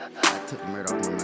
I took the murder off my